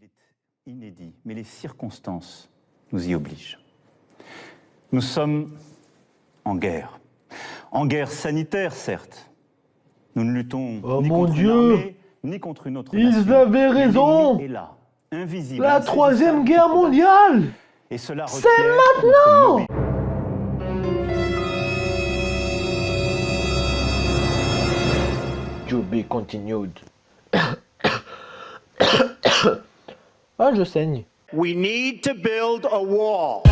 Est inédit, mais les circonstances nous y obligent. Nous sommes en guerre. En guerre sanitaire, certes. Nous ne luttons Oh ni mon contre Dieu une armée, ni contre une autre Ils nation. avaient raison est là, invisible. La troisième guerre mondiale Et cela C'est maintenant. To be continued. ah, je saigne. We need to build a wall.